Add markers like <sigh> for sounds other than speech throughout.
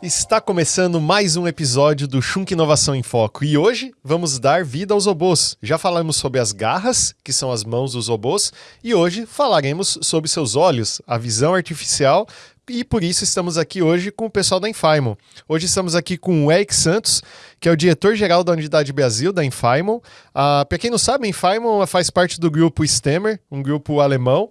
Está começando mais um episódio do Shunk Inovação em Foco e hoje vamos dar vida aos robôs. Já falamos sobre as garras, que são as mãos dos robôs, e hoje falaremos sobre seus olhos, a visão artificial e por isso estamos aqui hoje com o pessoal da Infaimon. Hoje estamos aqui com o Eric Santos, que é o diretor-geral da Unidade Brasil da Infaimon. Ah, Para quem não sabe, a faz parte do grupo Stemmer, um grupo alemão.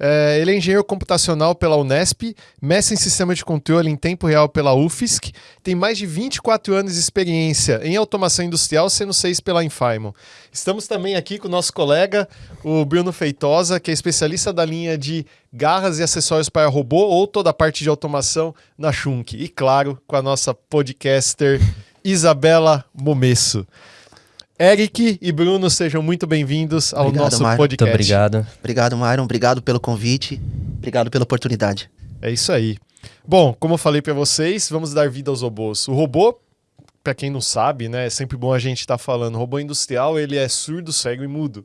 É, ele é engenheiro computacional pela Unesp, mestre em sistema de controle em tempo real pela UFSC, tem mais de 24 anos de experiência em automação industrial, sendo seis pela Infaimon. Estamos também aqui com o nosso colega, o Bruno Feitosa, que é especialista da linha de garras e acessórios para robô ou toda a parte de automação na Schunk. E claro, com a nossa podcaster <laughs> Isabela Momesso. Eric e Bruno, sejam muito bem-vindos ao Obrigado, nosso Mário. podcast. Muito obrigado. Obrigado, Myron. Obrigado pelo convite. Obrigado pela oportunidade. É isso aí. Bom, como eu falei para vocês, vamos dar vida aos robôs. O robô, para quem não sabe, né, é sempre bom a gente estar falando. O robô industrial, ele é surdo, cego e mudo.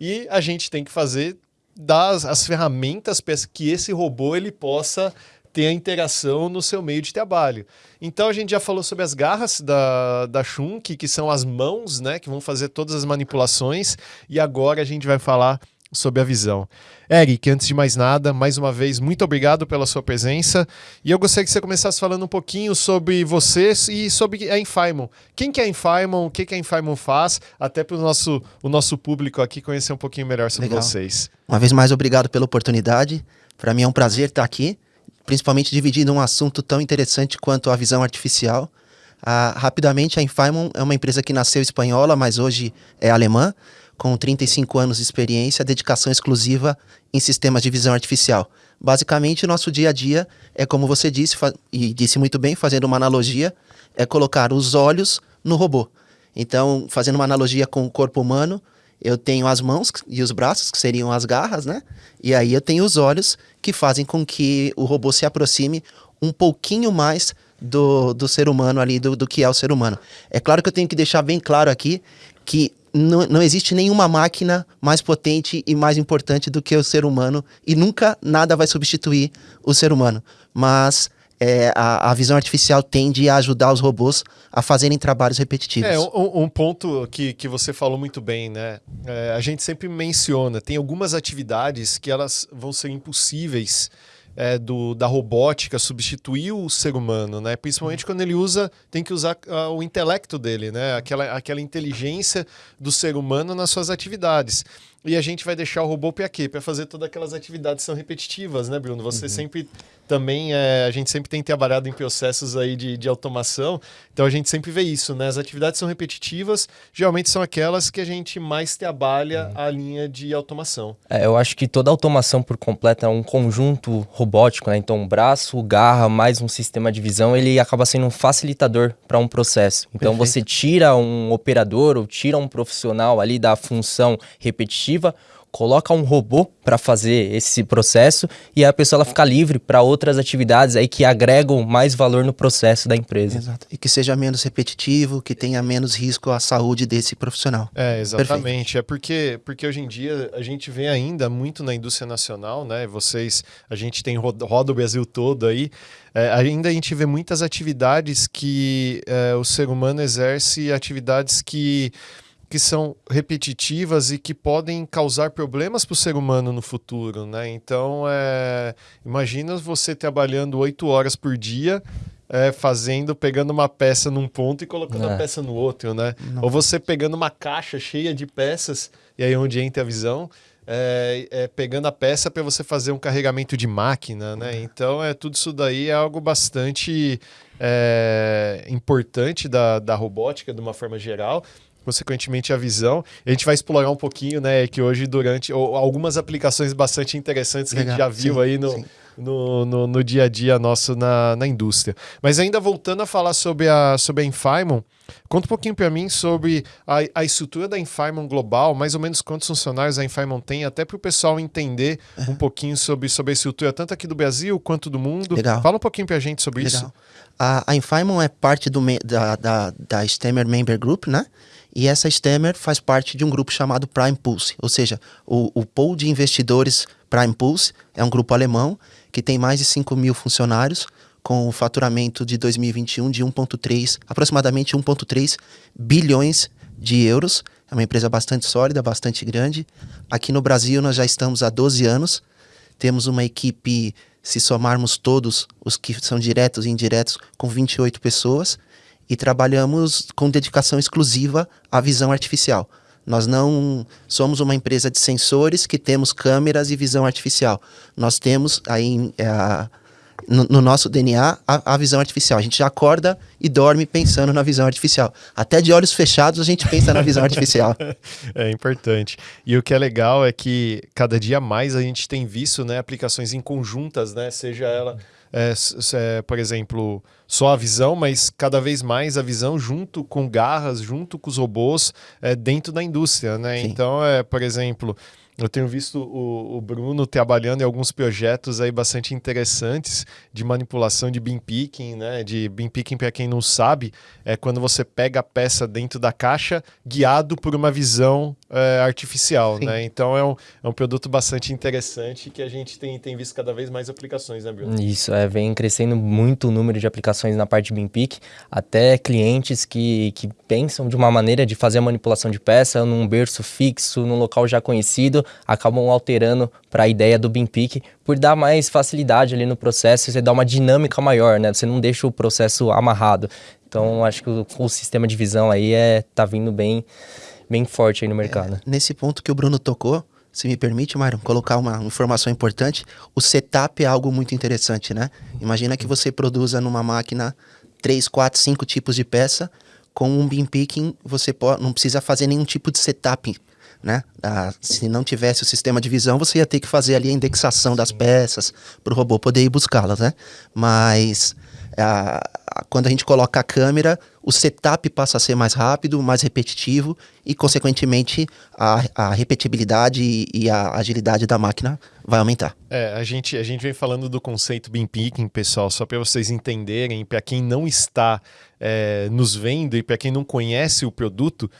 E a gente tem que fazer das as ferramentas para que esse robô ele possa ter a interação no seu meio de trabalho. Então a gente já falou sobre as garras da, da Shunk, que são as mãos, né, que vão fazer todas as manipulações, e agora a gente vai falar sobre a visão. Eric, antes de mais nada, mais uma vez, muito obrigado pela sua presença. E eu gostaria que você começasse falando um pouquinho sobre vocês e sobre a Infaimon. Quem que é a Infaimon, o que, que a Infaimon faz, até para o nosso, o nosso público aqui conhecer um pouquinho melhor sobre Legal. vocês. Uma vez mais, obrigado pela oportunidade. Para mim é um prazer estar aqui, principalmente dividindo um assunto tão interessante quanto a visão artificial. Ah, rapidamente, a Infaimon é uma empresa que nasceu espanhola, mas hoje é alemã, com 35 anos de experiência, dedicação exclusiva em sistemas de visão artificial. Basicamente, nosso dia a dia é, como você disse, e disse muito bem, fazendo uma analogia, é colocar os olhos no robô. Então, fazendo uma analogia com o corpo humano, eu tenho as mãos e os braços, que seriam as garras, né? E aí eu tenho os olhos, que fazem com que o robô se aproxime um pouquinho mais do, do ser humano ali, do, do que é o ser humano. É claro que eu tenho que deixar bem claro aqui que não, não existe nenhuma máquina mais potente e mais importante do que o ser humano e nunca nada vai substituir o ser humano. Mas é, a, a visão artificial tende a ajudar os robôs a fazerem trabalhos repetitivos. É, um, um ponto que, que você falou muito bem, né? É, a gente sempre menciona, tem algumas atividades que elas vão ser impossíveis é, do, da robótica substituir o ser humano, né? Principalmente quando ele usa, tem que usar ah, o intelecto dele, né? Aquela, aquela inteligência do ser humano nas suas atividades. E a gente vai deixar o robô para quê? Para fazer todas aquelas atividades que são repetitivas, né, Bruno? Você sempre também, é, a gente sempre tem trabalhado em processos aí de, de automação, então a gente sempre vê isso, né? As atividades são repetitivas, geralmente são aquelas que a gente mais trabalha a linha de automação. É, eu acho que toda automação por completo é um conjunto robótico, né? Então, braço, garra, mais um sistema de visão, ele acaba sendo um facilitador para um processo. Então, Perfeito. você tira um operador ou tira um profissional ali da função repetitiva, coloca um robô para fazer esse processo e a pessoa ela fica livre para outras atividades aí que agregam mais valor no processo da empresa. Exato. E que seja menos repetitivo, que tenha menos risco à saúde desse profissional. É, exatamente. É porque, porque hoje em dia a gente vê ainda muito na indústria nacional, né? Vocês, a gente tem roda, roda o Brasil todo aí. É, ainda a gente vê muitas atividades que é, o ser humano exerce atividades que que são repetitivas e que podem causar problemas para o ser humano no futuro, né? Então, é, imagina você trabalhando oito horas por dia, é, fazendo, pegando uma peça num ponto e colocando a É. peça no outro, né? Ou você pegando uma caixa cheia de peças, e aí onde entra a visão, é, é pegando a peça para você fazer um carregamento de máquina, né? Então, é tudo isso daí é algo bastante é, importante da, da robótica, de uma forma geral consequentemente a visão. A gente vai explorar um pouquinho, né, que hoje durante ou, algumas aplicações bastante interessantes que a gente já viu sim, aí no, no, no, no dia a dia nosso na, na indústria. Mas ainda voltando a falar sobre a, sobre a Infaimon, conta um pouquinho para mim sobre a, a estrutura da Infaimon global, mais ou menos quantos funcionários a Infaimon tem, até para o pessoal entender um pouquinho sobre, sobre a estrutura, tanto aqui do Brasil quanto do mundo. Legal. Fala um pouquinho para a gente sobre isso. Legal. A, a Infaimon é parte do, da, da, da Stemmer Member Group, né? E essa Stemmer faz parte de um grupo chamado Prime Pulse, ou seja, o, o pool de investidores Prime Pulse é um grupo alemão que tem mais de 5 mil funcionários, com o faturamento de 2021 de 1,3, aproximadamente 1,3 bilhões de euros. É uma empresa bastante sólida, bastante grande. Aqui no Brasil nós já estamos há 12 anos. Temos uma equipe, se somarmos todos os que são diretos e indiretos, com 28 pessoas. E trabalhamos com dedicação exclusiva à visão artificial. Nós não somos uma empresa de sensores que temos câmeras e visão artificial. Nós temos aí é, no, no, nosso DNA a, a, visão artificial. A gente já acorda e dorme pensando na visão artificial. Até de olhos fechados a gente pensa na visão artificial. <laughs> é importante. E o que é legal é que cada dia mais a gente tem visto né, aplicações em conjuntas, né? Seja ela é, é, por exemplo, só a visão, mas cada vez mais a visão junto com garras, junto com os robôs é, dentro da indústria, né? Sim. Então, é, por exemplo, eu tenho visto o, o, Bruno trabalhando em alguns projetos aí bastante interessantes de manipulação de beam picking, né? De beam picking, para quem não sabe, é quando você pega a peça dentro da caixa guiado por uma visão é, artificial, Sim. né? Então é um, é um produto bastante interessante que a gente tem, tem visto cada vez mais aplicações, né, Bruno? Isso, é, vem crescendo muito o número de aplicações na parte de beam pick, até clientes que, que pensam de uma maneira de fazer a manipulação de peça num berço fixo, num local já conhecido, acabam alterando para a ideia do BIM Peak por dar mais facilidade ali no processo, você dá uma dinâmica maior, né? Você não deixa o processo amarrado. Então, acho que o, o sistema de visão aí é tá vindo bem bem forte aí no mercado. É, nesse ponto que o Bruno tocou, se me permite, Mário, colocar uma informação importante, o setup é algo muito interessante, né? Imagina que você produza numa máquina 3, 4, 5 tipos de peça, com um beam picking você pode, não precisa fazer nenhum tipo de setup né? Ah, se não tivesse o sistema de visão, você ia ter que fazer ali a indexação das peças para o robô poder ir buscá-las, né? Mas ah, quando a gente coloca a câmera, o setup passa a ser mais rápido, mais repetitivo e, consequentemente, a, a repetibilidade e, e, a agilidade da máquina vai aumentar. É, a gente, a gente vem falando do conceito Beam Picking, pessoal, só para vocês entenderem, para quem não está é, nos vendo e para quem não conhece o produto,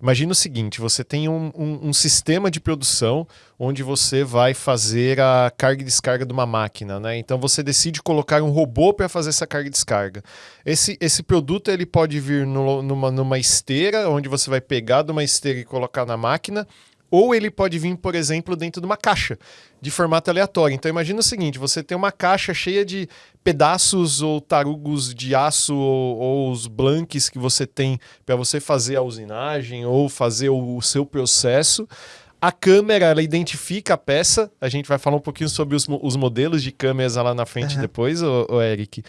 Imagina o seguinte: você tem um, um, um, sistema de produção onde você vai fazer a carga e descarga de uma máquina, né? Então você decide colocar um robô para fazer essa carga e descarga. Esse, esse produto ele pode vir no, numa, numa esteira, onde você vai pegar de uma esteira e colocar na máquina, ou ele pode vir, por exemplo, dentro de uma caixa de formato aleatório. Então imagina o seguinte: você tem uma caixa cheia de pedaços ou tarugos de aço ou, ou os blanques que você tem para você fazer a usinagem ou fazer o, o, seu processo. A câmera ela identifica a peça. A gente vai falar um pouquinho sobre os, os modelos de câmeras lá na frente uhum. depois, o, o Eric.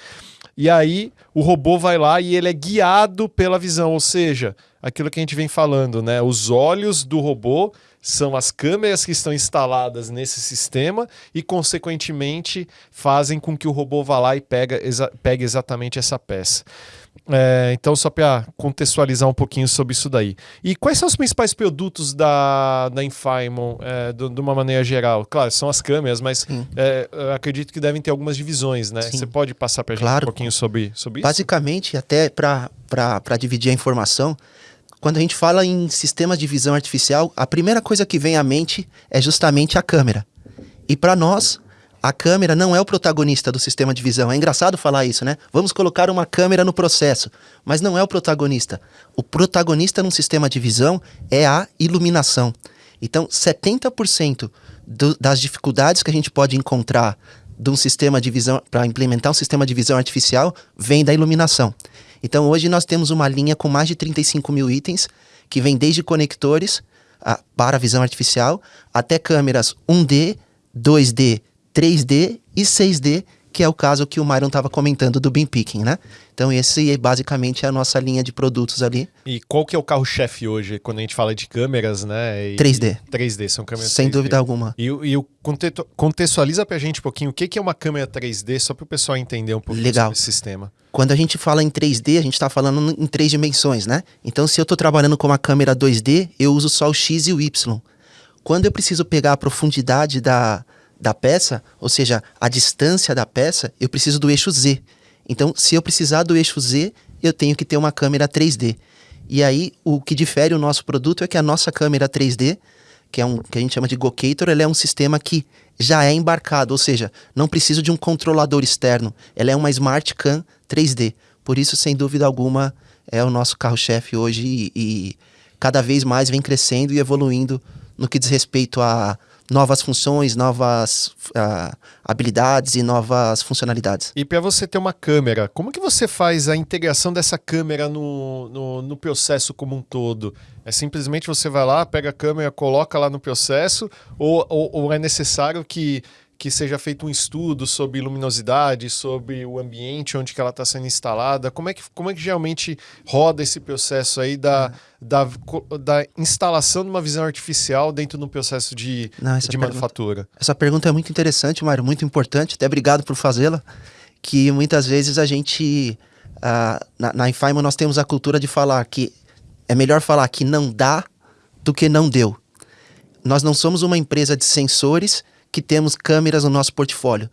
E aí o robô vai lá e ele é guiado pela visão, ou seja, aquilo que a gente vem falando, né? Os olhos do robô são as câmeras que estão instaladas nesse sistema e, consequentemente, fazem com que o robô vá lá e pega exa pegue exatamente essa peça. É, então, só para contextualizar um pouquinho sobre isso daí. E quais são os principais produtos da, da Infaimon, é, de uma maneira geral? Claro, são as câmeras, mas é, acredito que devem ter algumas divisões, né? Sim. Você pode passar para a claro. gente um pouquinho sobre, sobre isso? Basicamente, até para dividir a informação, quando a gente fala em sistemas de visão artificial, a primeira coisa que vem à mente é justamente a câmera. E para nós, a câmera não é o protagonista do sistema de visão. É engraçado falar isso, né? Vamos colocar uma câmera no processo, mas não é o protagonista. O protagonista num sistema de visão é a iluminação. Então, 70% do, das dificuldades que a gente pode encontrar de um sistema de visão para implementar um sistema de visão artificial vem da iluminação. Então hoje nós temos uma linha com mais de 35 mil itens, que vem desde conectores a, para visão artificial até câmeras 1D, 2D, 3D e 6D que é o caso que o Myron estava comentando do Beam Picking, né? Então esse é basicamente a nossa linha de produtos ali. E qual que é o carro-chefe hoje, quando a gente fala de câmeras, né? E, 3D. 3D, são câmeras Sem 3D. dúvida alguma. E, e o contextualiza pra gente um pouquinho o que, que é uma câmera 3D, só para o pessoal entender um pouco Legal. sobre sistema. Quando a gente fala em 3D, a gente está falando em três dimensões, né? Então se eu estou trabalhando com uma câmera 2D, eu uso só o X e o Y. Quando eu preciso pegar a profundidade da, da peça, ou seja, a distância da peça, eu preciso do eixo Z. Então, se eu precisar do eixo Z, eu tenho que ter uma câmera 3D. E aí, o que difere o nosso produto é que a nossa câmera 3D, que é um que a gente chama de Gocator, ele é um sistema que já é embarcado, ou seja, não precisa de um controlador externo. Ela é uma Smart Cam 3D. Por isso, sem dúvida alguma, é o nosso carro-chefe hoje e, e cada vez mais vem crescendo e evoluindo no que diz respeito a novas funções, novas uh, habilidades e novas funcionalidades. E para você ter uma câmera, como que você faz a integração dessa câmera no, no, no, processo como um todo? É simplesmente você vai lá, pega a câmera, coloca lá no processo, ou, ou, ou é necessário que que seja feito um estudo sobre luminosidade, sobre o ambiente onde que ela está sendo instalada? Como é, que, como é que geralmente roda esse processo aí da, uhum. da, da instalação de uma visão artificial dentro do processo de, Não, de pergunta, manufatura? Essa pergunta é muito interessante, Mário, muito importante, até obrigado por fazê-la, que muitas vezes a gente, uh, na, na Infaimo nós temos a cultura de falar que é melhor falar que não dá do que não deu. Nós não somos uma empresa de sensores que temos câmeras no nosso portfólio.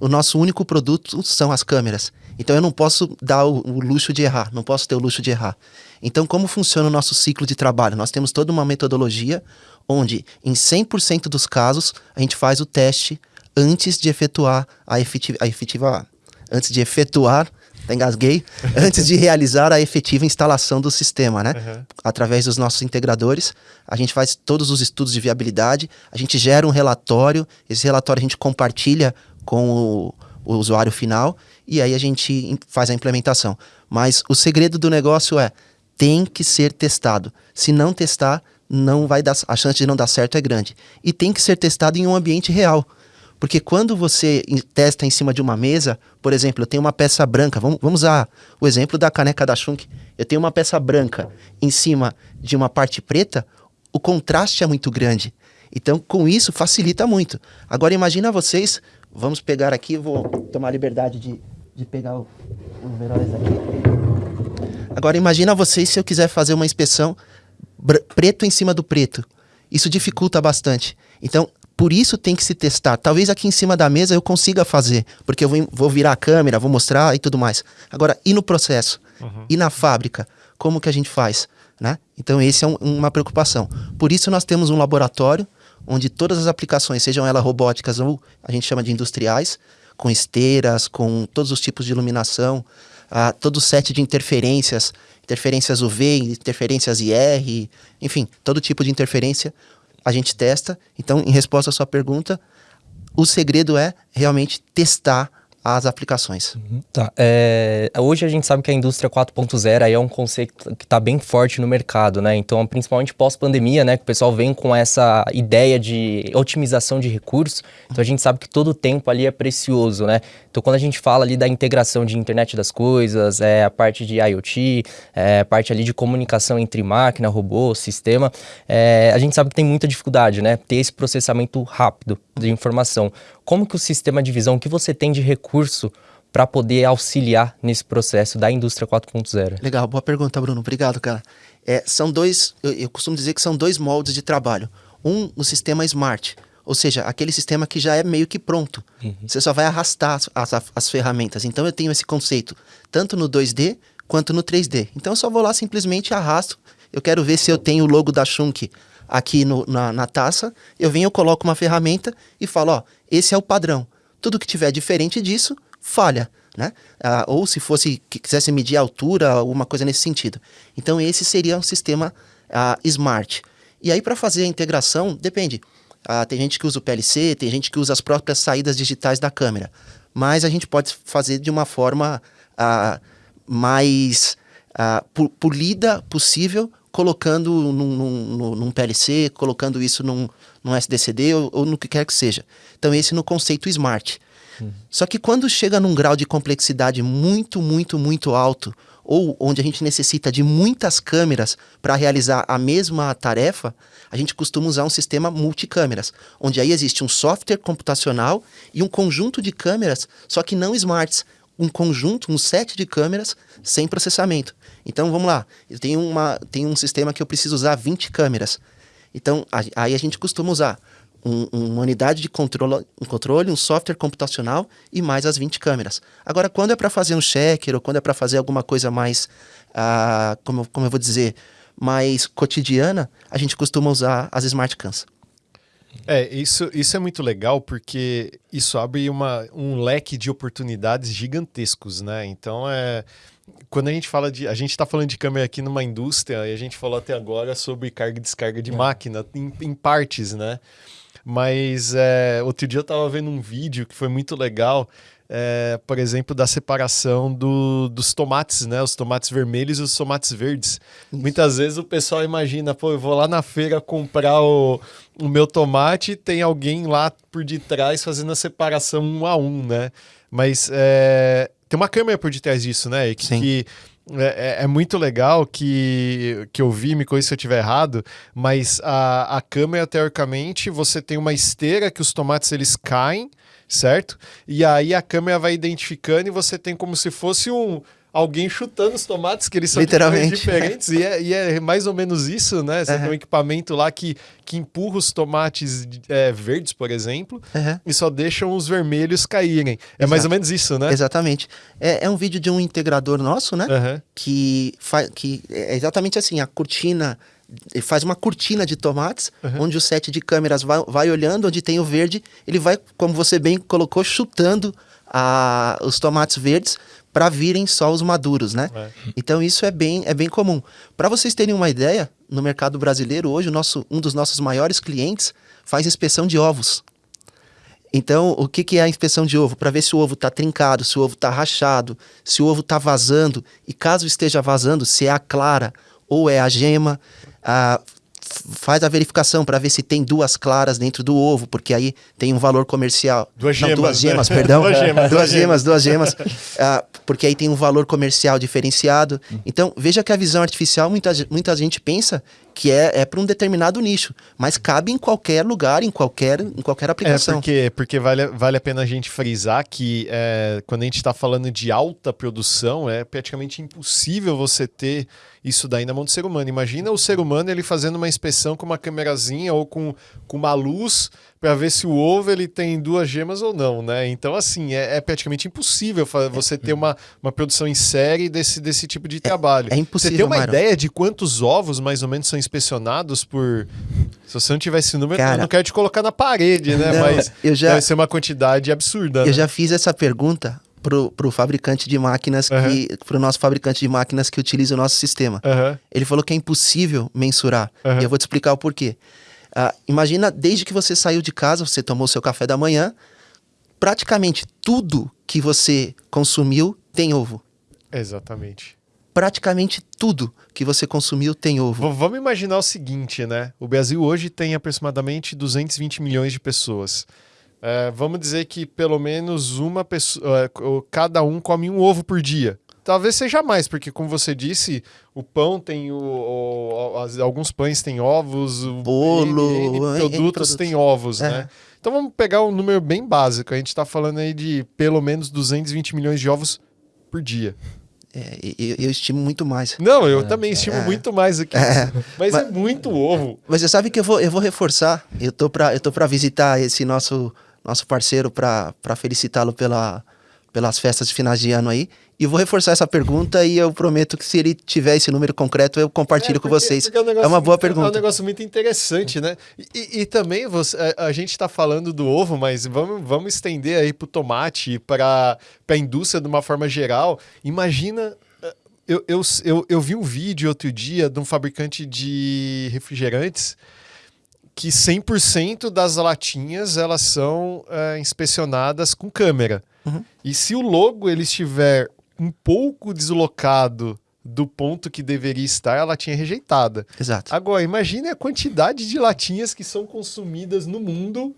O nosso único produto são as câmeras. Então eu não posso dar o, o, luxo de errar, não posso ter o luxo de errar. Então, como funciona o nosso ciclo de trabalho? Nós temos toda uma metodologia onde, em 100% dos casos, a gente faz o teste antes de efetuar a efetiva, a efetiva antes de efetuar até engasguei, <laughs> antes de realizar a efetiva instalação do sistema, né? Uhum. Através dos nossos integradores, a gente faz todos os estudos de viabilidade, a gente gera um relatório, esse relatório a gente compartilha com o, o usuário final e aí a gente faz a implementação. Mas o segredo do negócio é tem que ser testado. Se não testar, não vai dar, a chance de não dar certo é grande. E tem que ser testado em um ambiente real. Porque quando você testa em cima de uma mesa, por exemplo, eu tenho uma peça branca, vamos, vamos usar o exemplo da caneca da Schunk. Eu tenho uma peça branca em cima de uma parte preta, o contraste é muito grande. Então, com isso, facilita muito. Agora, imagina vocês, vamos pegar aqui, vou tomar a liberdade de, de pegar o, o Veróis aqui. Agora, imagina vocês se eu quiser fazer uma inspeção preto em cima do preto. Isso dificulta bastante. Então, por isso tem que se testar. Talvez aqui em cima da mesa eu consiga fazer, porque eu vou, vou virar a câmera, vou mostrar e tudo mais. Agora, e no processo? Uhum. E na fábrica? Como que a gente faz? Né? Então, esse é um, uma preocupação. Por isso, nós temos um laboratório onde todas as aplicações, sejam elas robóticas ou a gente chama de industriais, com esteiras, com todos os tipos de iluminação, uh, todo o set de interferências, interferências UV, interferências IR, enfim, todo tipo de interferência, a gente testa. Então, em resposta à sua pergunta, o segredo é realmente testar as aplicações. Uhum, tá. É, hoje a gente sabe que a indústria 4.0 é um conceito que está bem forte no mercado, né? Então, principalmente pós-pandemia, né? Que o pessoal vem com essa ideia de otimização de recursos. Então, a gente sabe que todo o tempo ali é precioso, né? Então, quando a gente fala ali da integração de internet das coisas, é, a parte de IoT, é, a parte ali de comunicação entre máquina, robô, sistema, é, a gente sabe que tem muita dificuldade, né? Ter esse processamento rápido de informação. Como que o sistema de visão, o que você tem de recurso para poder auxiliar nesse processo da indústria 4.0? Legal, boa pergunta, Bruno. Obrigado, cara. É, são dois, eu, eu costumo dizer que são dois moldes de trabalho. Um, o sistema smart, ou seja, aquele sistema que já é meio que pronto. Uhum. Você só vai arrastar as, as, as, ferramentas. Então eu tenho esse conceito tanto no 2D quanto no 3D. Então eu só vou lá simplesmente arrasto. Eu quero ver se eu tenho o logo da Shunk aqui no, na, na taça. Eu venho, eu coloco uma ferramenta e falo, ó, esse é o padrão. Tudo que tiver diferente disso, falha. Né? Ah, ou se fosse que quisesse medir a altura, alguma coisa nesse sentido. Então esse seria um sistema ah, smart. E aí para fazer a integração depende. Ah, tem gente que usa o PLC, tem gente que usa as próprias saídas digitais da câmera. Mas a gente pode fazer de uma forma ah, mais ah, polida possível, colocando num, num, num, PLC, colocando isso num, num SDCD ou, ou, no que quer que seja. Então, esse no conceito smart. Uhum. Só que quando chega num grau de complexidade muito, muito, muito alto, ou onde a gente necessita de muitas câmeras para realizar a mesma tarefa, a gente costuma usar um sistema multicâmeras, onde aí existe um software computacional e um conjunto de câmeras, só que não smarts, um conjunto, um set de câmeras sem processamento. Então vamos lá, eu tenho, uma, tenho um sistema que eu preciso usar 20 câmeras. Então a, aí a gente costuma usar um, uma unidade de controle, um controle, um software computacional e mais as 20 câmeras. Agora, quando é para fazer um checker ou quando é para fazer alguma coisa mais, uh, como, como eu vou dizer, mais cotidiana, a gente costuma usar as smart cams. É, isso, isso é muito legal porque isso abre uma, um leque de oportunidades gigantescos, né? Então é. Quando a gente fala de. A gente está falando de câmera aqui numa indústria e a gente falou até agora sobre carga e descarga de é. máquina em, em, partes, né? Mas é, outro dia eu estava vendo um vídeo que foi muito legal é, por exemplo, da separação do, dos tomates, né? Os tomates vermelhos e os tomates verdes. Isso. Muitas vezes o pessoal imagina, pô, eu vou lá na feira comprar o, o meu tomate e tem alguém lá por detrás fazendo a separação um a um, né? Mas é, tem uma câmera por detrás disso, né? Que, Sim. que é, é, é, muito legal que, que eu vi, me corrija se eu estiver errado, mas a, a câmera, teoricamente, você tem uma esteira que os tomates eles caem, certo? E aí a câmera vai identificando e você tem como se fosse um alguém chutando os tomates, que eles são Literalmente. diferentes, e é, e é, mais ou menos isso, né? Você uhum. tem um equipamento lá que, que empurra os tomates é, verdes, por exemplo, uhum. e só deixam os vermelhos caírem. É Exato. mais ou menos isso, né? Exatamente. É, é um vídeo de um integrador nosso, né? Uhum. Que, faz, que é exatamente assim, a cortina ele faz uma cortina de tomates, uhum. onde o set de câmeras vai, vai olhando, onde tem o verde, ele vai, como você bem colocou, chutando a, os tomates verdes para virem só os maduros, né? É. Então isso é bem, é bem comum. Para vocês terem uma ideia, no mercado brasileiro hoje, o nosso, um dos nossos maiores clientes faz inspeção de ovos. Então, o que, que é a inspeção de ovo? Para ver se o ovo está trincado, se o ovo está rachado, se o ovo está vazando, e caso esteja vazando, se é a clara ou é a gema a, faz a verificação para ver se tem duas claras dentro do ovo, porque aí tem um valor comercial. Duas gemas. Não, duas gemas, né? perdão. <laughs> duas gemas. Duas gemas, duas gemas. uh, porque aí tem um valor comercial diferenciado. Então, veja que a visão artificial, muita, muita gente pensa que é, é para um determinado nicho, mas cabe em qualquer lugar, em qualquer, em qualquer é, aplicação. É porque, porque vale, vale a pena a gente frisar que é, quando a gente está falando de alta produção, é praticamente impossível você ter isso daí na mão do ser humano. Imagina o ser humano ele fazendo uma inspeção com uma câmerazinha ou com, com uma luz para ver se o ovo ele tem duas gemas ou não, né? Então, assim, é, é praticamente impossível você ter uma, uma produção em série desse, desse tipo de trabalho. É, é impossível. Você tem uma ideia de quantos ovos mais ou menos são inspecionados por. Se você não tiver esse número, Cara, eu não quero te colocar na parede, né? Não, Mas eu já, deve ser uma quantidade absurda. Eu né? já fiz essa pergunta pro, pro fabricante de máquinas uhum. que pro nosso fabricante de máquinas que utiliza o nosso sistema. Uhum. Ele falou que é impossível mensurar. Uhum. E eu vou te explicar o porquê. Uh, imagina, desde que você saiu de casa, você tomou seu café da manhã, praticamente tudo que você consumiu tem ovo. Exatamente. Praticamente tudo que você consumiu tem ovo. V vamos imaginar o seguinte, né? O Brasil hoje tem aproximadamente 220 milhões de pessoas. É, vamos dizer que pelo menos uma pessoa, é, cada um come um ovo por dia. Talvez seja mais, porque como você disse, o pão tem o, o alguns pães têm ovos, o bolo, N, N produtos, produtos têm ovos, é. né? Então vamos pegar um número bem básico. A gente está falando aí de pelo menos 220 milhões de ovos por dia. É, eu, eu, estimo muito mais. Não, eu é, também estimo é, muito mais aqui. É, mas, mas, é muito ovo. Mas você sabe que eu vou, eu vou reforçar. Eu tô para eu tô para visitar esse nosso nosso parceiro para felicitá-lo pela pelas festas de finais de ano aí. E vou reforçar essa pergunta e eu prometo que se ele tiver esse número concreto, eu compartilho é, porque, com vocês. É, um é, uma boa pergunta. É um negócio muito interessante, né? E, e também você, a, a gente está falando do ovo, mas vamos, vamos estender aí para o tomate, para a indústria de uma forma geral. Imagina eh, eu, eu, eu, eu, vi um vídeo outro dia de um fabricante de refrigerantes que 100% das latinhas elas são é, inspecionadas com câmera. Uhum. E se o logo ele estiver um pouco deslocado do ponto que deveria estar, a latinha é rejeitada. Exato. Agora, imagine a quantidade de latinhas que são consumidas no mundo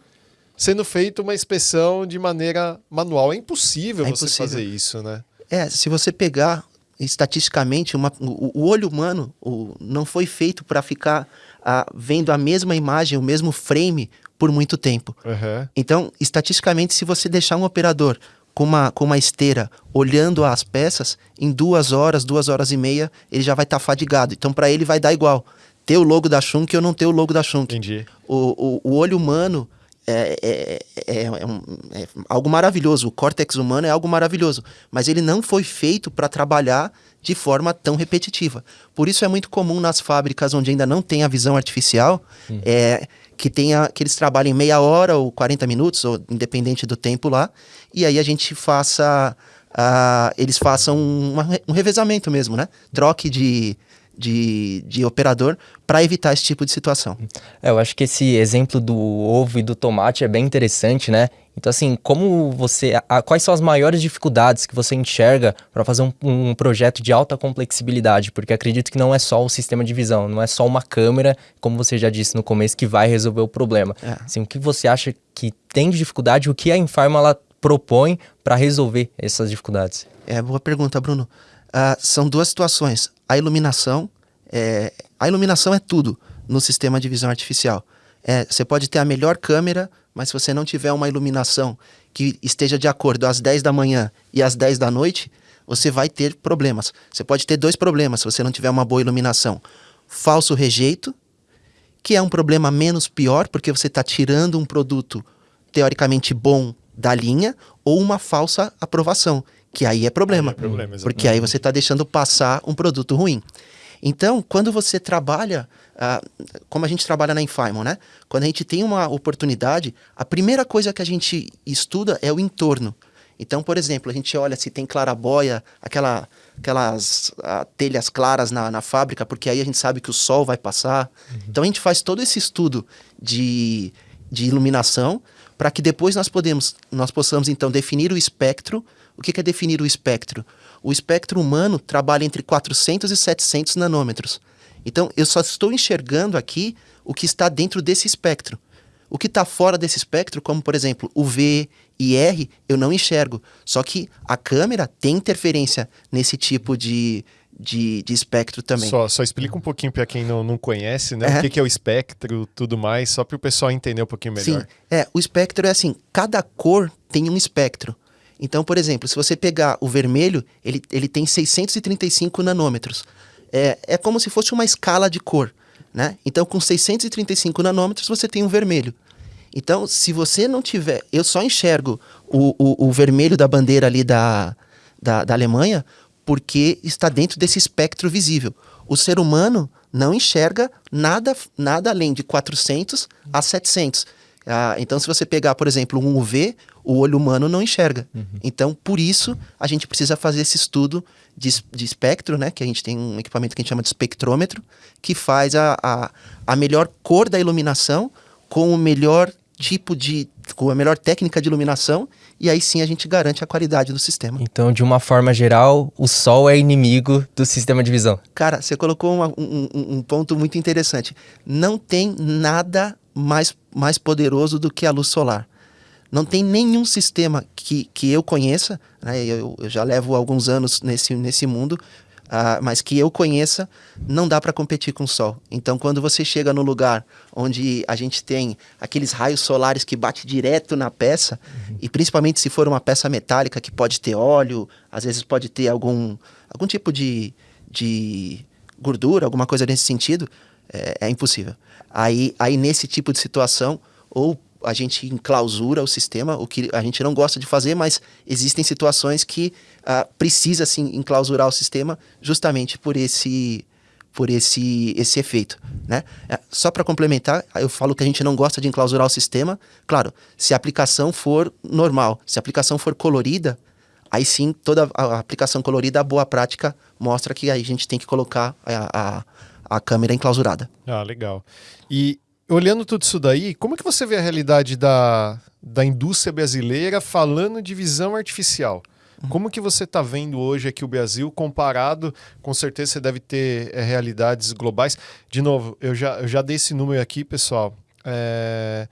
sendo feita uma inspeção de maneira manual. É impossível é você impossível. fazer isso, né? É, se você pegar estatisticamente, uma, o, o, olho humano o, não foi feito para ficar ah, vendo a mesma imagem, o mesmo frame por muito tempo. Uhum. Então, estatisticamente, se você deixar um operador com uma, com uma esteira olhando as peças, em duas horas, duas horas e meia, ele já vai estar tá fadigado. Então, para ele vai dar igual ter o logo da Shunk ou não ter o logo da Shunk. Entendi. O, o, o olho humano é, é, é, é, um, é, algo maravilhoso. O córtex humano é algo maravilhoso. Mas ele não foi feito para trabalhar de forma tão repetitiva. Por isso é muito comum nas fábricas onde ainda não tem a visão artificial, é, que tenha que eles trabalhem meia hora ou 40 minutos, ou independente do tempo lá, e aí a gente faça. Uh, eles façam uma, um revezamento mesmo, né? Troque de, de, de operador para evitar esse tipo de situação. É, eu acho que esse exemplo do ovo e do tomate é bem interessante, né? Então, assim, como você. A, quais são as maiores dificuldades que você enxerga para fazer um, um, projeto de alta complexibilidade? Porque acredito que não é só o sistema de visão, não é só uma câmera, como você já disse no começo, que vai resolver o problema. É. Assim, o que você acha que tem de dificuldade, o que a Infarma ela propõe para resolver essas dificuldades? É, boa pergunta, Bruno. Uh, são duas situações. A iluminação, é, a iluminação é tudo no sistema de visão artificial. É, você pode ter a melhor câmera, mas se você não tiver uma iluminação que esteja de acordo às 10 da manhã e às 10 da noite, você vai ter problemas. Você pode ter dois problemas se você não tiver uma boa iluminação. Falso rejeito, que é um problema menos pior, porque você está tirando um produto teoricamente bom da linha, ou uma falsa aprovação, que aí é problema. Aí é problema porque aí você está deixando passar um produto ruim. Então, quando você trabalha, uh, como a gente trabalha na Infimon, né? Quando a gente tem uma oportunidade, a primeira coisa que a gente estuda é o entorno. Então, por exemplo, a gente olha se tem clarabóia, aquela, aquelas uh, telhas claras na, na fábrica, porque aí a gente sabe que o sol vai passar. Uhum. Então, a gente faz todo esse estudo de, de iluminação para que depois nós, podemos, nós possamos, então, definir o espectro o que é definir o espectro? O espectro humano trabalha entre 400 e 700 nanômetros. Então, eu só estou enxergando aqui o que está dentro desse espectro. O que está fora desse espectro, como por exemplo o V e R, eu não enxergo. Só que a câmera tem interferência nesse tipo de, de, de espectro também. Só, só explica um pouquinho para quem não, não conhece, né? O que, que, é o espectro, tudo mais, só para o pessoal entender um pouquinho melhor. Sim, é, o espectro é assim, cada cor tem um espectro. Então, por exemplo, se você pegar o vermelho, ele, ele tem 635 nanômetros. É, é como se fosse uma escala de cor. Né? Então, com 635 nanômetros, você tem um vermelho. Então, se você não tiver. Eu só enxergo o, o, o vermelho da bandeira ali da, da, da Alemanha porque está dentro desse espectro visível. O ser humano não enxerga nada, nada além de 400 a 700. Ah, então, se você pegar, por exemplo, um UV, o olho humano não enxerga. Uhum. Então, por isso, a gente precisa fazer esse estudo de, de espectro, né? Que a gente tem um equipamento que a gente chama de espectrômetro, que faz a, a, a melhor cor da iluminação com o melhor tipo de. com a melhor técnica de iluminação, e aí sim a gente garante a qualidade do sistema. Então, de uma forma geral, o sol é inimigo do sistema de visão. Cara, você colocou uma, um, um ponto muito interessante. Não tem nada mais, mais poderoso do que a luz solar. Não tem nenhum sistema que, que eu conheça, né, eu, eu, já levo alguns anos nesse, nesse mundo, uh, mas que eu conheça, não dá para competir com o Sol. Então, quando você chega no lugar onde a gente tem aqueles raios solares que bate direto na peça, uhum. e principalmente se for uma peça metálica que pode ter óleo, às vezes pode ter algum, algum tipo de, de gordura, alguma coisa nesse sentido, é, é impossível. Aí, aí, nesse tipo de situação, ou a gente enclausura o sistema, o que a gente não gosta de fazer, mas existem situações que uh, precisa sim enclausurar o sistema justamente por esse por esse esse efeito, né? É, só para complementar, eu falo que a gente não gosta de enclausurar o sistema. Claro, se a aplicação for normal, se a aplicação for colorida, aí sim toda a aplicação colorida, a boa prática mostra que aí a gente tem que colocar a, a, a câmera enclausurada. Ah, legal. E olhando tudo isso daí, como é que você vê a realidade da, da indústria brasileira falando de visão artificial? Como que você está vendo hoje aqui o Brasil comparado? Com certeza você deve ter é, realidades globais. De novo, eu já, eu já dei esse número aqui, pessoal. É,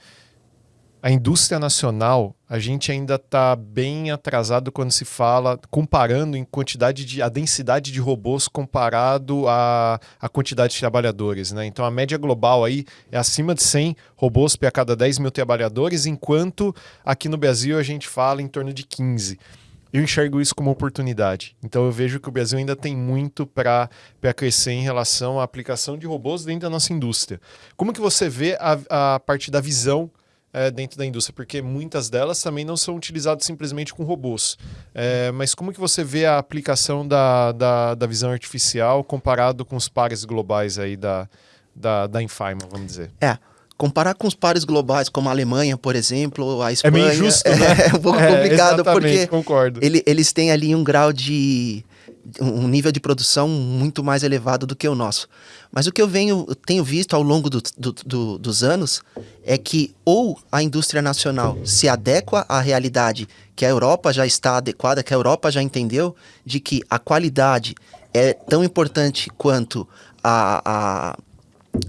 a indústria nacional, a gente ainda está bem atrasado quando se fala, comparando em quantidade de, a densidade de robôs comparado à, a quantidade de trabalhadores. Né? Então a média global aí é acima de 100 robôs para cada 10 mil trabalhadores, enquanto aqui no Brasil a gente fala em torno de 15 eu enxergo isso como oportunidade. Então eu vejo que o Brasil ainda tem muito para crescer em relação à aplicação de robôs dentro da nossa indústria. Como que você vê a, a parte da visão é, dentro da indústria, porque muitas delas também não são utilizadas simplesmente com robôs. É, mas como que você vê a aplicação da, da, da, visão artificial comparado com os pares globais aí da, da, da Infarma, vamos dizer? É, comparar com os pares globais, como a Alemanha, por exemplo, a Espanha. É meio injusto, <laughs> né? É um pouco complicado, porque concordo. Ele, eles têm ali um grau de. Um nível de produção muito mais elevado do que o nosso. Mas o que eu venho, tenho visto ao longo do, do, do, dos anos é que ou a indústria nacional se adequa à realidade que a Europa já está adequada, que a Europa já entendeu, de que a qualidade é tão importante quanto a, a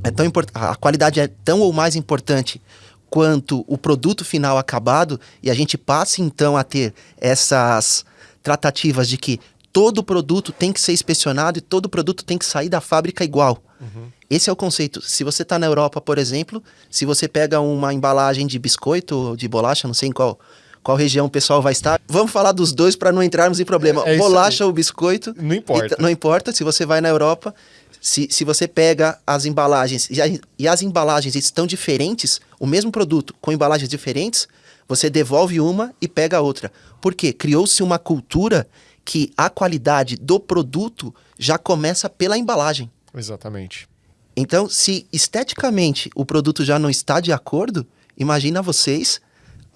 é tão a qualidade é tão ou mais importante quanto o produto final acabado e a gente passa então a ter essas tratativas de que todo produto tem que ser inspecionado e todo produto tem que sair da fábrica igual. Uhum. Esse é o conceito. Se você está na Europa, por exemplo, se você pega uma embalagem de biscoito ou de bolacha, não sei em qual, qual região o pessoal vai estar. Vamos falar dos dois para não entrarmos em problema. É, é bolacha ou biscoito. Não importa. não importa. Se você vai na Europa, se, se você pega as embalagens e, a, e as embalagens estão diferentes, o mesmo produto com embalagens diferentes, você devolve uma e pega a outra. Por quê? Criou-se uma cultura que a qualidade do produto já começa pela embalagem. Exatamente. Então, se esteticamente o produto já não está de acordo, imagina vocês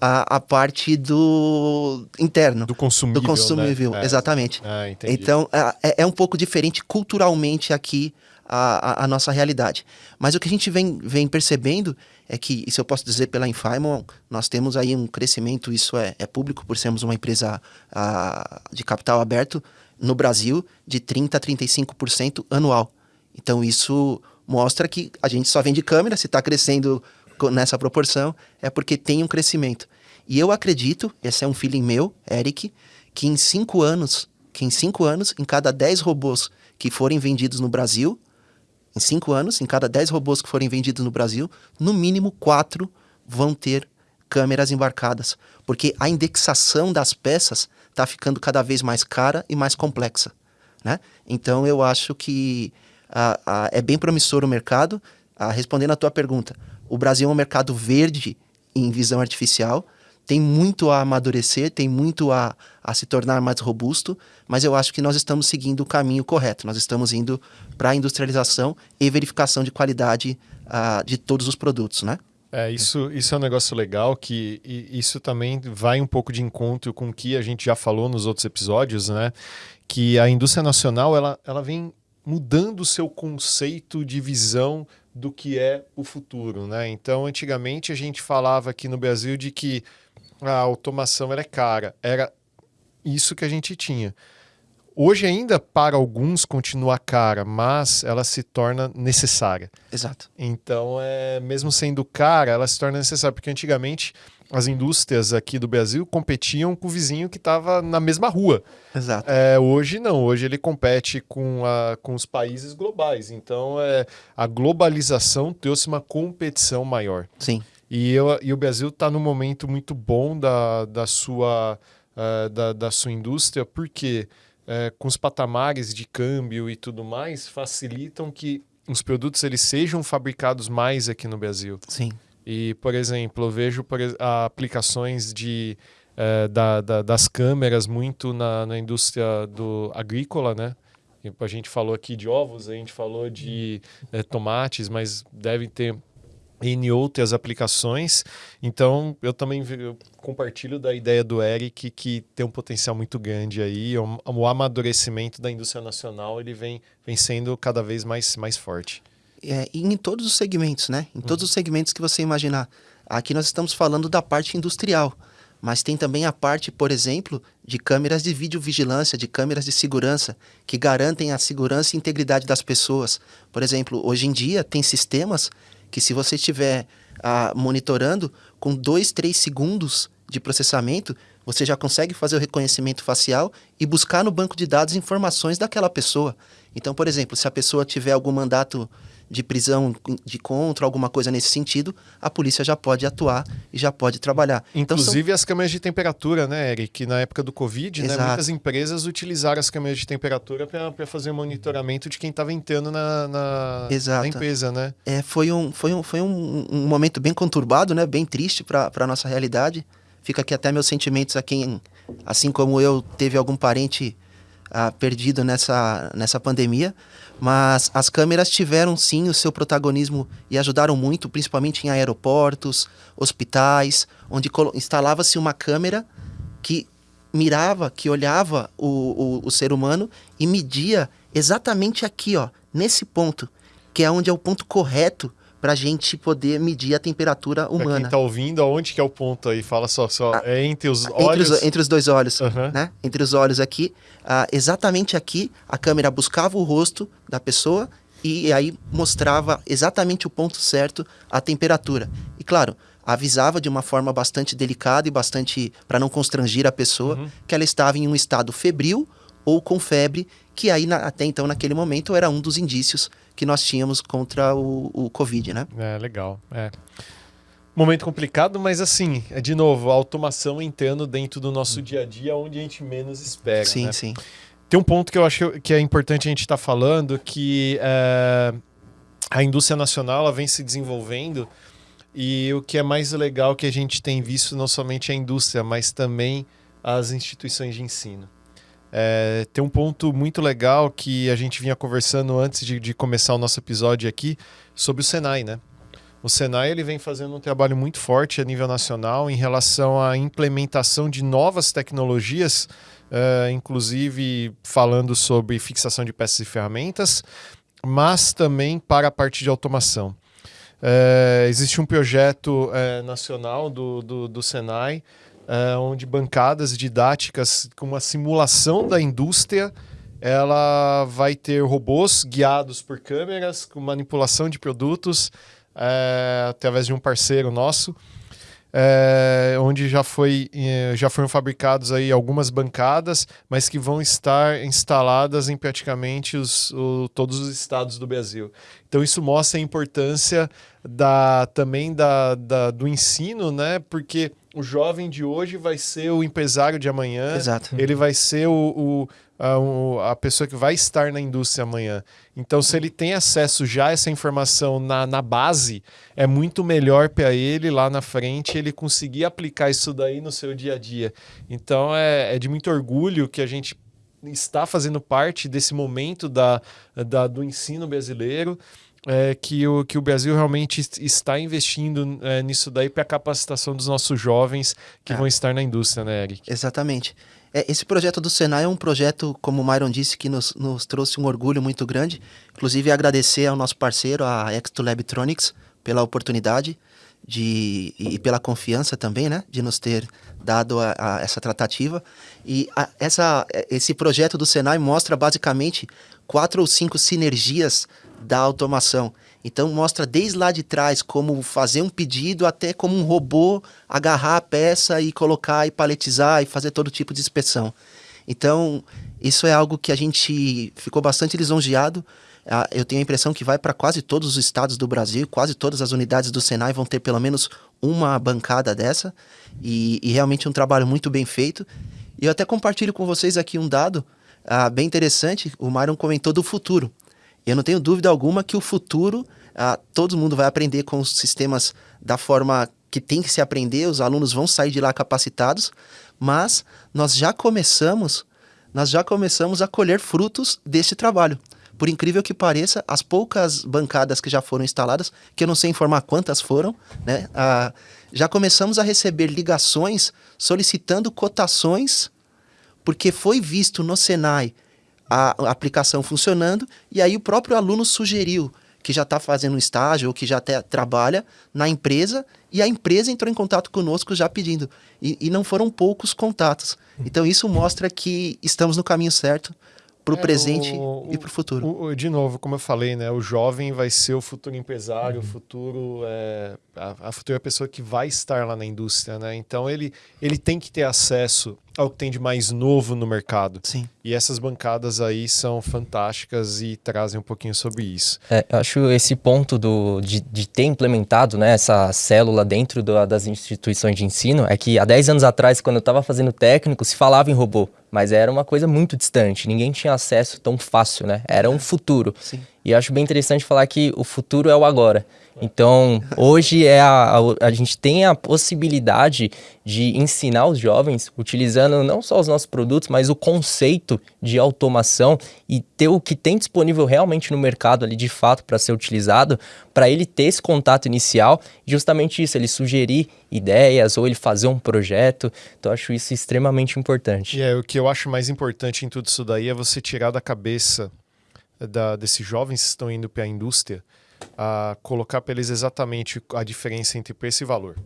a, a parte do interno. Do consumível. Do consumível, né? é. exatamente. Ah, então, é, é um pouco diferente culturalmente aqui a, a, a, nossa realidade. Mas o que a gente vem, vem percebendo é que, isso eu posso dizer pela Infimon, nós temos aí um crescimento, isso é, é público, por sermos uma empresa a, de capital aberto no Brasil, de 30% a 35% anual. Então, isso mostra que a gente só vende câmera, se está crescendo nessa proporção, é porque tem um crescimento. E eu acredito, esse é um feeling meu, Eric, que em cinco anos, que em cinco anos, em cada dez robôs que forem vendidos no Brasil, em cinco anos, em cada dez robôs que forem vendidos no Brasil, no mínimo quatro vão ter câmeras embarcadas, porque a indexação das peças está ficando cada vez mais cara e mais complexa. Né? Então eu acho que ah, ah, é bem promissor o mercado. Ah, respondendo à tua pergunta, o Brasil é um mercado verde em visão artificial, tem muito a amadurecer, tem muito a, a se tornar mais robusto, mas eu acho que nós estamos seguindo o caminho correto. Nós estamos indo para a industrialização e verificação de qualidade uh, de todos os produtos, né? É, isso, isso é um negócio legal que isso também vai um pouco de encontro com o que a gente já falou nos outros episódios, né? Que a indústria nacional ela, ela vem mudando o seu conceito de visão do que é o futuro, né? Então, antigamente a gente falava aqui no Brasil de que a automação era cara, era isso que a gente tinha. Hoje ainda para alguns continua cara, mas ela se torna necessária. Exato. Então, é, mesmo sendo cara, ela se torna necessária, porque antigamente as indústrias aqui do Brasil competiam com o vizinho que estava na mesma rua. Exato. É, hoje não, hoje ele compete com, a, com os países globais. Então é, a globalização trouxe uma competição maior. Sim. E, eu, e o Brasil está num momento muito bom da, da, sua, uh, da, da sua indústria, porque uh, com os patamares de câmbio e tudo mais, facilitam que os produtos eles sejam fabricados mais aqui no Brasil. Sim. E, por exemplo, eu vejo por, aplicações de, é, da, da, das câmeras muito na, na indústria do agrícola, né? A gente falou aqui de ovos, a gente falou de tomates, mas deve ter N outras aplicações. Então, eu também eu compartilho da ideia do Eric que tem um potencial muito grande aí. O, o amadurecimento da indústria nacional ele vem, vem sendo cada vez mais, mais forte é, em todos os segmentos, né? Em todos os segmentos que você imaginar. Aqui nós estamos falando da parte industrial, mas tem também a parte, por exemplo, de câmeras de videovigilância, de câmeras de segurança, que garantem a segurança e integridade das pessoas. Por exemplo, hoje em dia tem sistemas que se você estiver ah, monitorando, com dois, três segundos de processamento, você já consegue fazer o reconhecimento facial e buscar no banco de dados informações daquela pessoa. Então, por exemplo, se a pessoa tiver algum mandato de prisão de contra, alguma coisa nesse sentido, a polícia já pode atuar e já pode trabalhar. Inclusive então, são... as câmeras de temperatura, né, Eric? Na época do Covid, né, muitas empresas utilizaram as câmeras de temperatura para fazer o monitoramento de quem estava entrando na, na, na, empresa, né? É, foi um, foi um, foi um, um momento bem conturbado, né, bem triste para a nossa realidade. Fica aqui até meus sentimentos a quem, assim como eu, teve algum parente ah, perdido nessa, nessa pandemia, mas as câmeras tiveram sim o seu protagonismo e ajudaram muito, principalmente em aeroportos, hospitais, onde instalava-se uma câmera que mirava, que olhava o, o, o, ser humano e media exatamente aqui, ó, nesse ponto, que é onde é o ponto correto para a gente poder medir a temperatura humana. Pra quem está ouvindo, aonde que é o ponto aí? Fala só, só ah, é entre os olhos? Entre os, entre os dois olhos, uhum. né? Entre os olhos aqui, ah, exatamente aqui, a câmera buscava o rosto da pessoa e aí mostrava exatamente o ponto certo, a temperatura. E claro, avisava de uma forma bastante delicada e bastante para não constrangir a pessoa uhum. que ela estava em um estado febril ou com febre, que aí na, até então naquele momento era um dos indícios que nós tínhamos contra o, o Covid, né? É, legal. É. Momento complicado, mas assim, é de novo, a automação entrando dentro do nosso dia a dia, onde a gente menos espera. Sim, né? sim. Tem um ponto que eu acho que é importante a gente estar tá falando, que é, a indústria nacional ela vem se desenvolvendo e o que é mais legal que a gente tem visto não somente a indústria, mas também as instituições de ensino. É, tem um ponto muito legal que a gente vinha conversando antes de, de, começar o nosso episódio aqui sobre o Senai, né? O Senai ele vem fazendo um trabalho muito forte a nível nacional em relação à implementação de novas tecnologias, é, inclusive falando sobre fixação de peças e ferramentas, mas também para a parte de automação. É, existe um projeto é, nacional do, do, do Senai uh, onde bancadas didáticas com uma simulação da indústria ela vai ter robôs guiados por câmeras com manipulação de produtos uh, através de um parceiro nosso é, onde já, foi, já foram fabricados aí algumas bancadas, mas que vão estar instaladas em praticamente os, o, todos os estados do Brasil. Então isso mostra a importância da, também da, da, do ensino, né? Porque o jovem de hoje vai ser o empresário de amanhã. Exato. Ele vai ser o, o a, a, pessoa que vai estar na indústria amanhã. Então, se ele tem acesso já a essa informação na, na base, é muito melhor para ele lá na frente ele conseguir aplicar isso daí no seu dia a dia. Então, é, é de muito orgulho que a gente está fazendo parte desse momento da, da do ensino brasileiro é, que, o, que o Brasil realmente está investindo é, nisso daí para a capacitação dos nossos jovens que é. vão estar na indústria, né, Eric? Exatamente. É, esse projeto do Senai é um projeto, como o Myron disse, que nos, nos trouxe um orgulho muito grande. Inclusive, agradecer ao nosso parceiro, a Exto Labtronics, pela oportunidade de, e pela confiança também, né, de nos ter dado a, a essa tratativa. E a, essa, esse projeto do Senai mostra basicamente quatro ou cinco sinergias da automação. Então mostra desde lá de trás como fazer um pedido até como um robô agarrar a peça e colocar e paletizar e fazer todo tipo de inspeção. Então isso é algo que a gente ficou bastante lisonjeado. Ah, eu tenho a impressão que vai para quase todos os estados do Brasil, quase todas as unidades do Senai vão ter pelo menos uma bancada dessa e, e realmente um trabalho muito bem feito. E eu até compartilho com vocês aqui um dado ah, bem interessante. O Myron comentou do futuro. Eu não tenho dúvida alguma que o futuro, ah, todo mundo vai aprender com os sistemas da forma que tem que se aprender, os alunos vão sair de lá capacitados, mas nós já começamos, nós já começamos a colher frutos desse trabalho. Por incrível que pareça, as poucas bancadas que já foram instaladas, que eu não sei informar quantas foram, né, ah, já começamos a receber ligações solicitando cotações, porque foi visto no Senai a, aplicação funcionando, e aí o próprio aluno sugeriu que já está fazendo um estágio ou que já até trabalha na empresa, e a empresa entrou em contato conosco já pedindo. E, e não foram poucos contatos. Então isso mostra que estamos no caminho certo para o é, presente o, e para o futuro. De novo, como eu falei, né, o jovem vai ser o futuro empresário, uhum. o futuro é, a, a futura pessoa que vai estar lá na indústria, né? Então ele, ele tem que ter acesso ao que tem de mais novo no mercado. Sim. E essas bancadas aí são fantásticas e trazem um pouquinho sobre isso. É, eu acho esse ponto do, de, de ter implementado né, essa célula dentro do, das instituições de ensino é que há 10 anos atrás, quando eu estava fazendo técnico, se falava em robô, mas era uma coisa muito distante, ninguém tinha acesso tão fácil, né? Era um futuro. Sim. E acho bem interessante falar que o futuro é o agora. Então, hoje é a, a, a, gente tem a possibilidade de ensinar os jovens, utilizando não só os nossos produtos, mas o conceito de automação e ter o que tem disponível realmente no mercado ali de fato para ser utilizado, para ele ter esse contato inicial, justamente isso, ele sugerir ideias ou ele fazer um projeto. Então, acho isso extremamente importante. E é, o que eu acho mais importante em tudo isso daí é você tirar da cabeça da, desses jovens que estão indo para a indústria a colocar para eles exatamente a diferença entre preço e valor.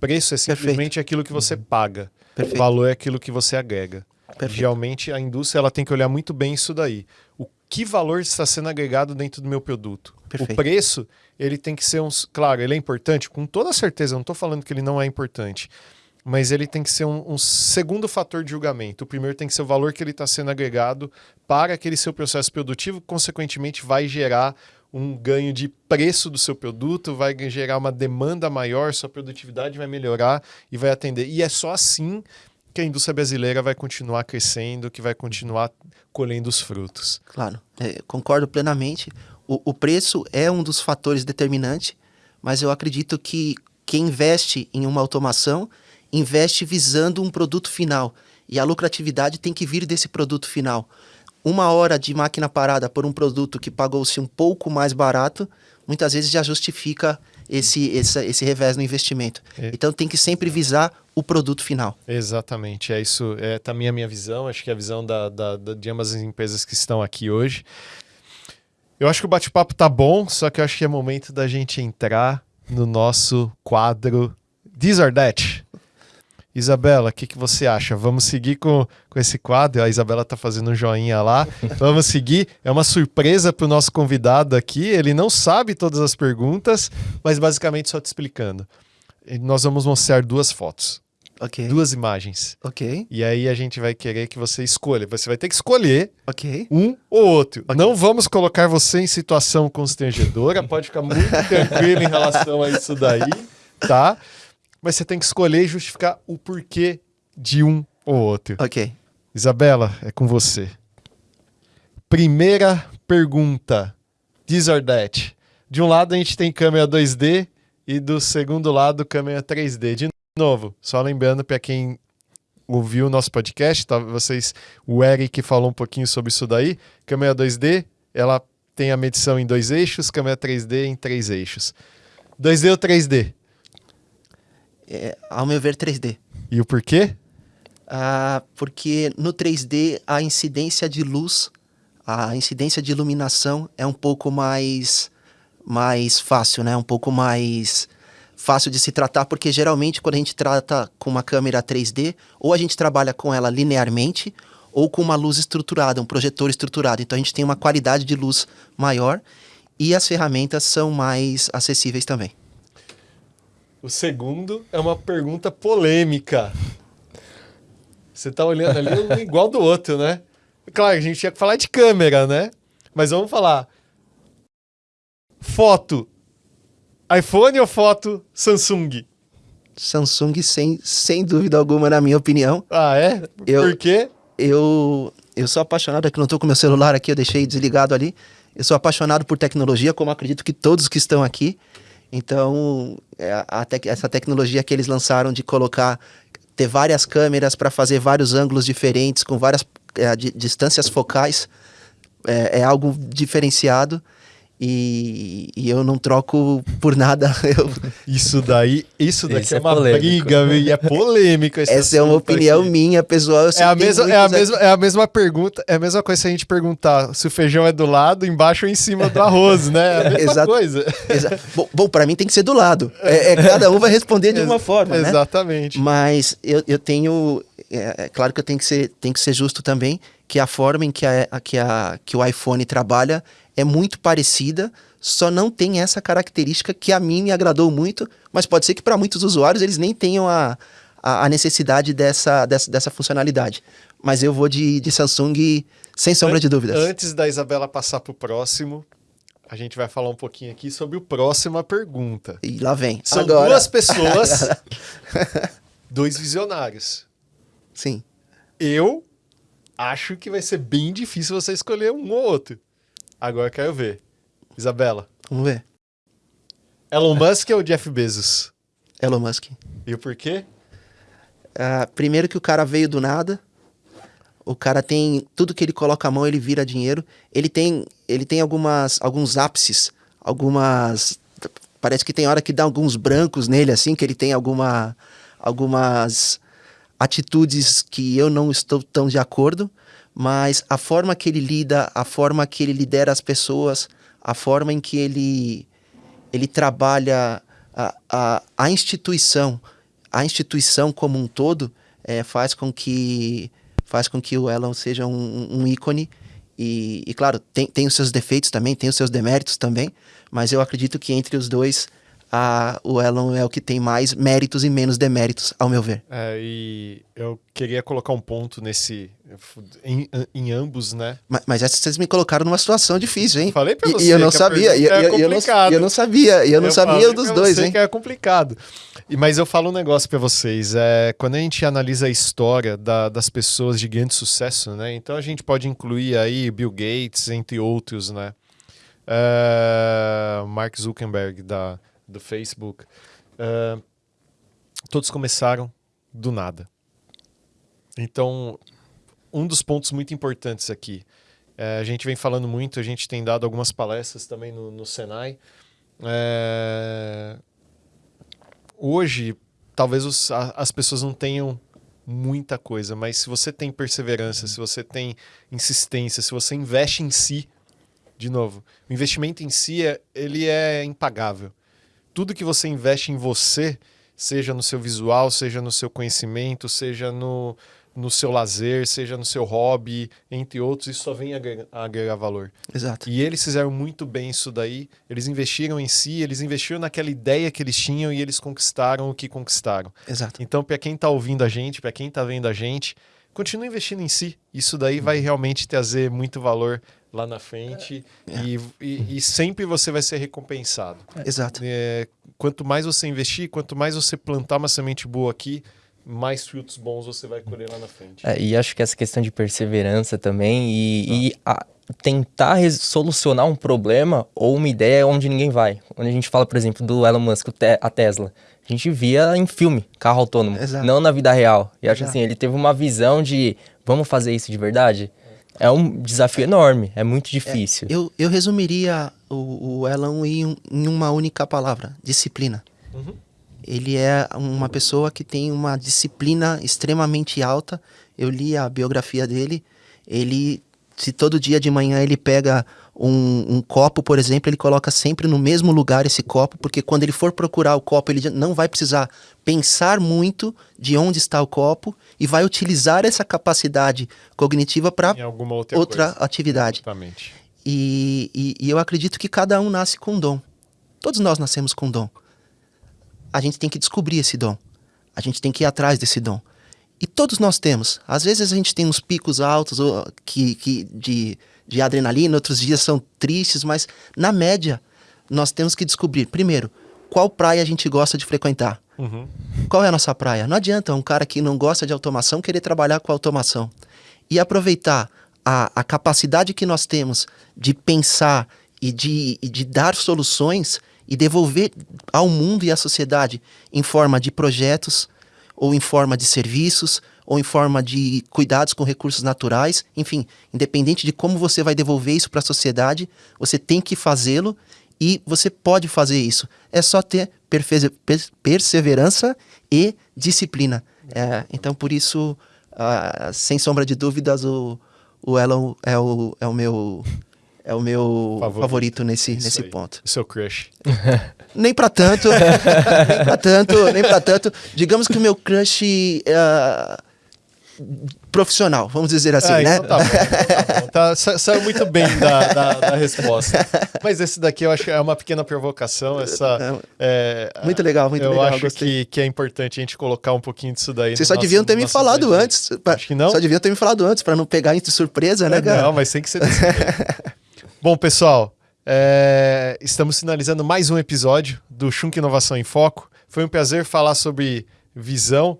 Preço é simplesmente Perfeito. aquilo que você uhum. paga. Perfeito. Valor é aquilo que você agrega. Perfeito. Realmente a indústria ela tem que olhar muito bem isso daí. O que valor está sendo agregado dentro do meu produto? Perfeito. O preço, ele tem que ser um. Claro, ele é importante, com toda certeza, eu não estou falando que ele não é importante. Mas ele tem que ser um, um, segundo fator de julgamento. O primeiro tem que ser o valor que ele está sendo agregado para aquele seu processo produtivo, consequentemente vai gerar um ganho de preço do seu produto, vai gerar uma demanda maior, sua produtividade vai melhorar e vai atender. E é só assim que a indústria brasileira vai continuar crescendo, que vai continuar colhendo os frutos. Claro, é, concordo plenamente. O, o preço é um dos fatores determinantes, mas eu acredito que quem investe em uma automação investe visando um produto final. E a lucratividade tem que vir desse produto final uma hora de máquina parada por um produto que pagou-se um pouco mais barato, muitas vezes já justifica esse, esse, esse revés no investimento. É. Então tem que sempre visar o produto final. Exatamente, é isso. É também a minha visão, acho que é a visão da, da, da, de ambas as empresas que estão aqui hoje. Eu acho que o bate-papo tá bom, só que eu acho que é momento da gente entrar no nosso quadro This or That. Isabela, o que, que você acha? Vamos seguir com, com esse quadro? A Isabela está fazendo um joinha lá. <laughs> Vamos seguir. É uma surpresa para o nosso convidado aqui. Ele não sabe todas as perguntas, mas basicamente só te explicando. Nós vamos mostrar duas fotos. Ok. Duas imagens. Ok. E aí a gente vai querer que você escolha. Você vai ter que escolher Ok. um ou outro. Okay. Não vamos colocar você em situação constrangedora. Pode ficar muito <laughs> tranquilo em relação a isso daí, tá? Mas você tem que escolher e justificar o porquê de um ou outro. Ok. Isabela, é com você. Primeira pergunta. This or that. De um lado a gente tem câmera 2D e do segundo lado câmera 3D. De novo, só lembrando para quem ouviu o nosso podcast, tá, vocês, o Eric falou um pouquinho sobre isso daí. Câmera 2D, ela tem a medição em dois eixos, câmera 3D em três eixos. 2D ou 3D? É, ao meu ver, 3D. E o porquê? Ah, porque no 3D a incidência de luz, a incidência de iluminação é um pouco mais, mais fácil, né? Um pouco mais fácil de se tratar, porque geralmente quando a gente trata com uma câmera 3D, ou a gente trabalha com ela linearmente, ou com uma luz estruturada, um projetor estruturado. Então a gente tem uma qualidade de luz maior e as ferramentas são mais acessíveis também. O segundo é uma pergunta polêmica. Você tá olhando ali um <laughs> igual do outro, né? Claro, a gente tinha que falar de câmera, né? Mas vamos falar. Foto. iPhone ou foto Samsung? Samsung, sem, sem dúvida alguma, na minha opinião. Ah, é? Eu, Por quê? Eu, eu sou apaixonado, aqui não estou com meu celular aqui, eu deixei desligado ali. Eu sou apaixonado por tecnologia, como acredito que todos que estão aqui. Então, é, essa tecnologia que eles lançaram de colocar, ter várias câmeras para fazer vários ângulos diferentes, com várias é, distâncias focais, é, é algo diferenciado. E, e, eu não troco por nada. <laughs> Eu... Isso daí, isso daqui é, é, uma polêmico. briga e é polêmico. Essa é uma opinião aqui. minha, pessoal. É a, mesma, é, a mesma, é a mesma pergunta, é a mesma coisa se a gente perguntar se o feijão é do lado, embaixo ou em cima do arroz, né? É a mesma Exato. coisa. Exato. Bom, bom para mim tem que ser do lado. É, é <laughs> cada um vai responder de uma forma, né? Exatamente. Mas eu, eu tenho, é, é, claro que eu tenho que ser, tenho que ser justo também, que a forma em que, a, que, a, que o iPhone trabalha é muito parecida, só não tem essa característica que a mim me agradou muito, mas pode ser que para muitos usuários eles nem tenham a, a, a, necessidade dessa, dessa, dessa funcionalidade. Mas eu vou de, de Samsung sem sombra de dúvidas. Antes da Isabela passar para o próximo, a gente vai falar um pouquinho aqui sobre o próxima pergunta. E lá vem. São Agora... duas pessoas, <laughs> dois visionários. Sim. Eu acho que vai ser bem difícil você escolher um ou outro. Agora eu quero ver. Isabela. Vamos ver. Elon Musk ou Jeff Bezos? <laughs> Elon Musk. E o porquê? Ah, primeiro que o cara veio do nada. O cara tem tudo que ele coloca a mão, ele vira dinheiro. Ele tem, ele tem algumas, alguns ápices, algumas. Parece que tem hora que dá alguns brancos nele, assim, que ele tem alguma, algumas atitudes que eu não estou tão de acordo. Mas a forma que ele lida, a forma que ele lidera as pessoas, a forma em que ele, ele trabalha a, a, a instituição, a instituição como um todo, é, faz com que faz com que o Elon seja um, um ícone. E, e, claro, tem, tem os seus defeitos também, tem os seus deméritos também, mas eu acredito que entre os dois, a, o Elon é o que tem mais méritos e menos deméritos, ao meu ver. É, e eu queria colocar um ponto nesse. em, em ambos, né? Mas, mas essa vocês me colocaram numa situação difícil, hein? Falei pra E- você. E, eu não sabia, e, é e- e eu, não, eu não sabia, e eu não falei sabia dos dois, hein? que é complicado. E, mas eu falo um negócio pra vocês. É, quando a gente analisa a história da- das pessoas de grande sucesso, né? Então a gente pode incluir aí Bill Gates, entre outros, né? É, Mark Zuckerberg da, do Facebook. É, todos começaram do nada. Então, um dos pontos muito importantes aqui. é, a gente vem falando muito, a gente tem dado algumas palestras também no, no Senai. É, hoje, talvez os- a- as pessoas não tenham muita coisa, mas se você tem perseverança, se você tem insistência, se você investe em si, de novo, o investimento em si é, ele é impagável. Tudo que você investe em você, seja no seu visual, seja no seu conhecimento, seja no, no seu lazer, seja no seu hobby, entre outros, isso só vem agregar, agregar valor. Exato. E eles fizeram muito bem isso daí. Eles investiram em si, eles investiram naquela ideia que eles tinham e eles conquistaram o que conquistaram. Exato. Então, para quem está ouvindo a gente, para quem está vendo a gente, continue investindo em si. Isso daí vai realmente trazer muito valor lá na frente e, e- e sempre você vai ser recompensado. Exato. É, quanto mais você investir, quanto mais você plantar uma semente boa aqui, mais frutos bons você vai colher lá na frente. É, e acho que essa questão de perseverança também e, e a- tentar solucionar um problema ou uma ideia onde ninguém vai. Onde a gente fala, por exemplo, do Elon Musk, a Tesla. A gente via em filme, carro autônomo, Exato. não na vida real. E acho Exato. assim, ele teve uma visão de vamos fazer isso de verdade. É um desafio enorme, é muito difícil. Eu, eu resumiria o, o Elon em, em uma única palavra: disciplina. Uhum. Ele é uma pessoa que tem uma disciplina extremamente alta. Eu li a biografia dele. Ele, se todo dia de manhã ele pega um, um copo, por exemplo, ele coloca sempre no mesmo lugar esse copo, porque quando ele for procurar o copo, ele não vai precisar pensar muito de onde está o copo e vai utilizar essa capacidade cognitiva para outra, outra atividade. Exatamente. E, e- e eu acredito que cada um nasce com um dom. Todos nós nascemos com um dom. A gente tem que descobrir esse dom. A gente tem que ir atrás desse dom. E todos nós temos. Às vezes a gente tem uns picos altos ou, que, que de, de adrenalina, outros dias são tristes, mas na média nós temos que descobrir, primeiro, qual praia a gente gosta de frequentar. Uhum. Qual é a nossa praia? Não adianta um cara que não gosta de automação querer trabalhar com automação. E aproveitar a, a capacidade que nós temos de pensar e de, e de dar soluções e devolver ao mundo e à sociedade em forma de projetos, ou em forma de serviços, ou em forma de cuidados com recursos naturais. Enfim, independente de como você vai devolver isso para a sociedade, você tem que fazê-lo e você pode fazer isso. É só ter perseverança e disciplina. É, então, por isso, ah, sem sombra de dúvidas, o, o Elon é o, é o meu é o meu Favorito. favorito, nesse, Isso nesse aí. ponto. Seu crush. <laughs> Nem pra tanto, <laughs> nem pra tanto, nem pra tanto. Digamos que o meu crush ah, profissional, vamos dizer assim, Ah, né? então tá bom. Tá bom. Tá, sa- saiu muito bem da, da, da resposta. Mas esse daqui eu acho que é uma pequena provocação. Essa, é, Muito legal, muito eu legal, acho gostei. que, que é importante a gente colocar um pouquinho disso daí. Vocês só nosso- deviam ter me falado antes. pra- Acho que não. Só deviam ter me falado antes, pra não pegar de surpresa, né, cara? Não, mas tem que ser. <laughs> Bom, pessoal, é, estamos finalizando mais um episódio do Shunk Inovação em Foco. Foi um prazer falar sobre visão,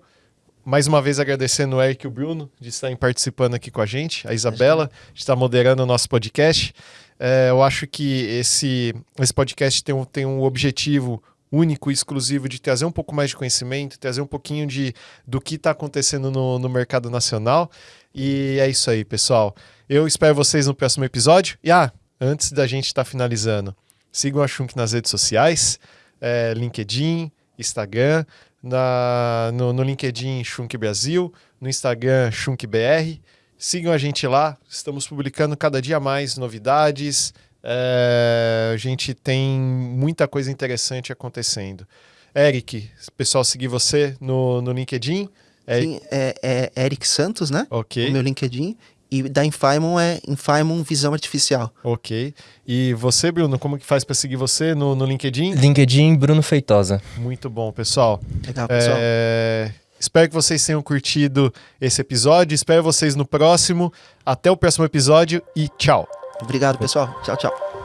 mais uma vez agradecendo o Eric e o Bruno de estarem participando aqui com a gente, a Isabela de estar moderando o nosso podcast. É, eu acho que esse, esse podcast tem um, tem um objetivo único e exclusivo de trazer um pouco mais de conhecimento, trazer um pouquinho de, do que está acontecendo no, no mercado nacional. E é isso aí, pessoal. Eu espero vocês no próximo episódio. E ah, antes da gente estar tá finalizando, sigam a Shunk nas redes sociais, é, LinkedIn, Instagram, na, no, no LinkedIn Shunk Brasil, no Instagram Shunk BR. Sigam a gente lá, estamos publicando cada dia mais novidades, é, a gente tem muita coisa interessante acontecendo. Eric, pessoal seguir você no, no LinkedIn. É... Sim, é, é Eric Santos, né? Ok. O meu LinkedIn. E da Infaimon é Infaimon Visão Artificial. Ok. E você, Bruno, como que faz para seguir você no, no LinkedIn? LinkedIn Bruno Feitosa. Muito bom, pessoal. Legal, pessoal. É... Espero que vocês tenham curtido esse episódio. Espero vocês no próximo. Até o próximo episódio e tchau. Obrigado, pessoal. Tchau, tchau.